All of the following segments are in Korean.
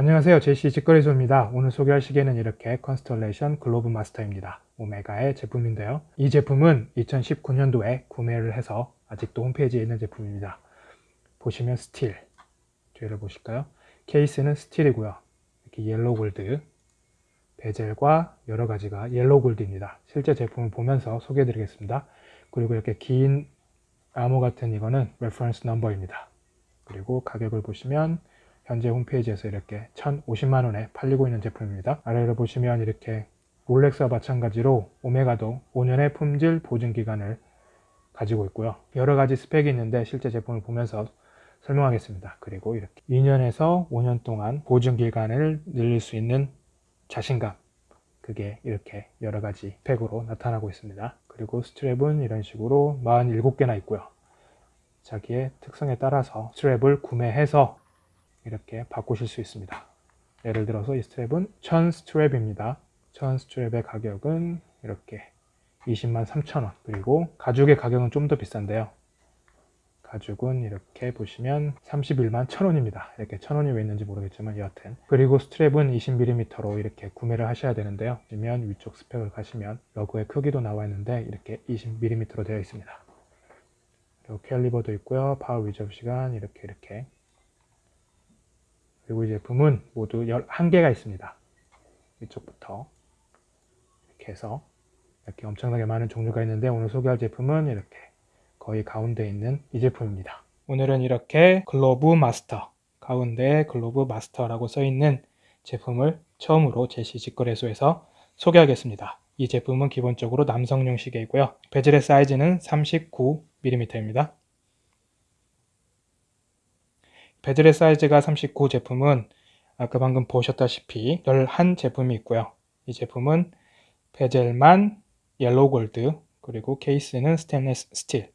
안녕하세요. 제시 직거래소입니다. 오늘 소개할 시계는 이렇게 Constellation Globemaster입니다. 오메가의 제품인데요. 이 제품은 2019년도에 구매를 해서 아직도 홈페이지에 있는 제품입니다. 보시면 스틸. 뒤를 보실까요? 케이스는 스틸이고요. 이렇게 yellow gold bezel과 여러 가지가 yellow gold입니다. 실제 제품을 보면서 소개해 드리겠습니다. 그리고 이렇게 긴 암호 같은 이거는 reference number입니다. 그리고 가격을 보시면 현재 홈페이지에서 이렇게 1,050만원에 팔리고 있는 제품입니다. 아래로 보시면 이렇게 롤렉스와 마찬가지로 오메가도 5년의 품질 보증 기간을 가지고 있고요. 여러 가지 스펙이 있는데 실제 제품을 보면서 설명하겠습니다. 그리고 이렇게 2년에서 5년 동안 보증 기간을 늘릴 수 있는 자신감 그게 이렇게 여러 가지 스펙으로 나타나고 있습니다. 그리고 스트랩은 이런 식으로 47개나 있고요. 자기의 특성에 따라서 strap을 구매해서 이렇게 바꾸실 수 있습니다. 예를 들어서 이 strap은 천 strap입니다. 천 strap의 가격은 이렇게 20만 3천원 그리고 가죽의 가격은 좀 더 비싼데요. 가죽은 이렇게 보시면 31만 1천원입니다. 이렇게 1천원이 왜 있는지 모르겠지만 여하튼 그리고 strap은 20mm로 이렇게 구매를 하셔야 되는데요. 보시면 위쪽 스펙을 가시면 lug의 크기도 나와 있는데 이렇게 20mm로 되어 있습니다. 그리고 caliber도 있고요. power reserve 시간 이렇게 이렇게 그리고 이 제품은 모두 11개가 있습니다. 이쪽부터 이렇게 해서 이렇게 엄청나게 많은 종류가 있는데 오늘 소개할 제품은 이렇게 거의 가운데 있는 이 제품입니다. 오늘은 이렇게 Globemaster 가운데 Globemaster라고 써있는 제품을 처음으로 제시 직거래소에서 소개하겠습니다. 이 제품은 기본적으로 남성용 시계이고요. bezel의 사이즈는 39mm입니다. bezel의 사이즈가 39 제품은 아까 방금 보셨다시피 11 제품이 있고요. 이 제품은 bezel만 yellow gold 그리고 케이스는 스테인레스 스틸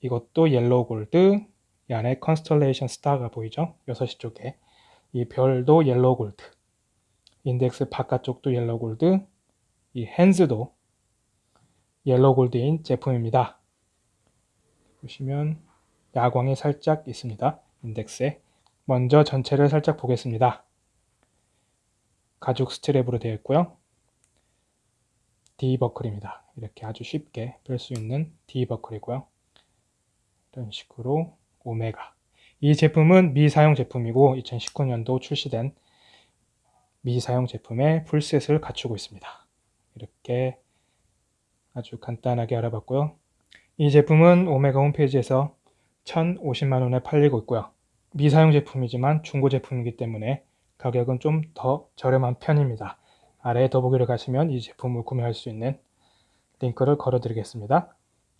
이것도 yellow gold 이 안에 Constellation star가 보이죠? 6시 쪽에 이 별도 yellow gold 인덱스 바깥쪽도 yellow gold 이 hands도 yellow gold인 제품입니다. 보시면 야광이 살짝 있습니다. 인덱스에 먼저 전체를 살짝 보겠습니다. 가죽 스트랩으로 되어 있고요. D버클입니다. 이렇게 아주 쉽게 뺄 수 있는 D버클이고요. 이런 식으로 오메가 이 제품은 미사용 제품이고 2019년도 출시된 미사용 제품의 풀셋을 갖추고 있습니다. 이렇게 아주 간단하게 알아봤고요. 이 제품은 오메가 홈페이지에서 1,050만원에 팔리고 있고요. 미사용 제품이지만 중고 제품이기 때문에 가격은 좀 더 저렴한 편입니다. 아래에 더보기를 가시면 이 제품을 구매할 수 있는 링크를 걸어 드리겠습니다.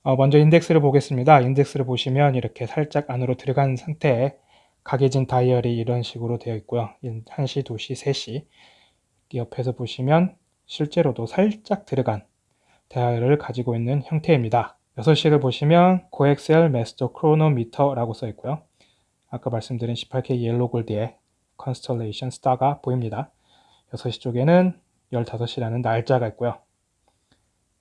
어, 먼저 인덱스를 보겠습니다. 인덱스를 보시면 이렇게 살짝 안으로 들어간 상태에 각해진 다이얼이 이런 식으로 되어 있고요. 1시, 2시, 3시 옆에서 보시면 실제로도 살짝 들어간 다이얼을 가지고 있는 형태입니다. 6시를 보시면 Co-Axial Master Chronometer라고 써 있고요. 아까 말씀드린 18K yellow gold의 Constellation star가 보입니다. 6시 쪽에는 15시라는 날짜가 있고요.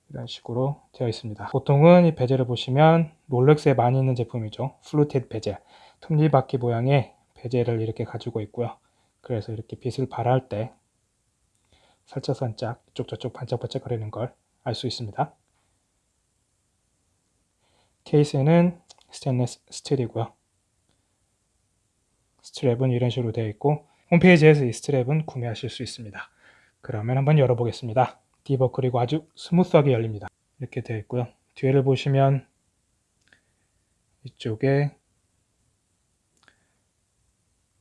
이런 식으로 되어 있습니다. 보통은 이 bezel을 보시면 롤렉스에 많이 있는 제품이죠. fluted bezel, 톱니바퀴 모양의 bezel을 이렇게 가지고 있고요. 그래서 이렇게 빛을 발할 때 살짝살짝 이쪽 저쪽 반짝반짝 거리는 걸 알 수 있습니다. 케이스는 스테인레스 스틸이고요. strap은 이런 식으로 되어 있고 홈페이지에서 이 strap은 구매하실 수 있습니다. 그러면 한번 열어보겠습니다. D버클이고 아주 스무스하게 열립니다. 이렇게 되어 있고요. 뒤를 보시면 이쪽에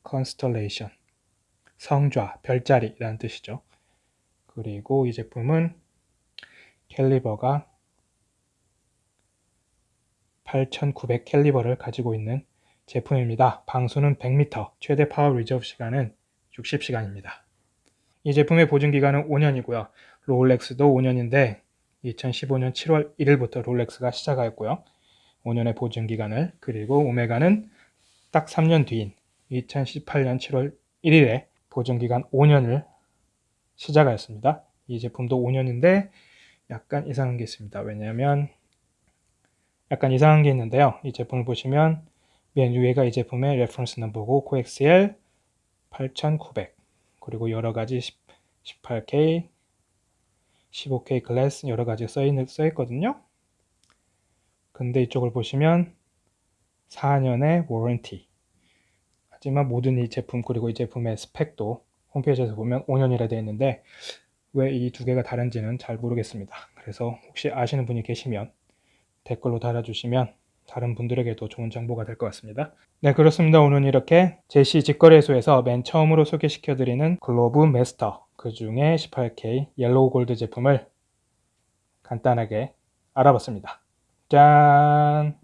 Constellation 성좌, 별자리라는 뜻이죠. 그리고 이 제품은 caliber가 8900 caliber를 가지고 있는 제품입니다. 방수는 100m, 최대 power reserve 시간은 60시간입니다. 이 제품의 보증기간은 5년이고요. 롤렉스도 5년인데 2015년 7월 1일부터 롤렉스가 시작하였고요. 5년의 보증기간을 그리고 오메가는 딱 3년 뒤인 2018년 7월 1일에 보증기간 5년을 시작하였습니다. 이 제품도 5년인데 약간 이상한 게 있습니다. 왜냐하면 약간 이상한 게 있는데요. 이 제품을 보시면 맨 위에가 이 제품의 reference number고 Co-Axial 8,900 그리고 여러 가지 18K, 15K 글래스 여러 가지 써, 있, 써 있거든요. 근데 이쪽을 보시면 4년의 워런티 하지만 모든 이 제품 그리고 이 제품의 스펙도 홈페이지에서 보면 5년이라 되어 있는데 왜 이 두 개가 다른지는 잘 모르겠습니다. 그래서 혹시 아시는 분이 계시면 댓글로 달아주시면 다른 분들에게도 좋은 정보가 될 것 같습니다. 네 그렇습니다. 오늘 이렇게 제시 직거래소에서 맨 처음으로 소개시켜드리는 Globemaster 그 중에 18K yellow gold 제품을 간단하게 알아봤습니다. 짠!